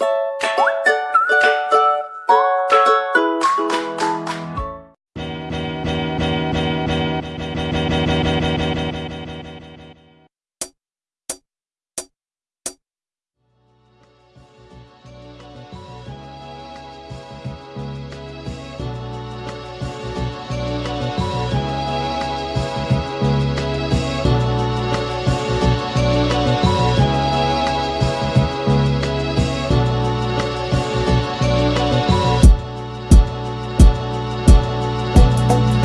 you love.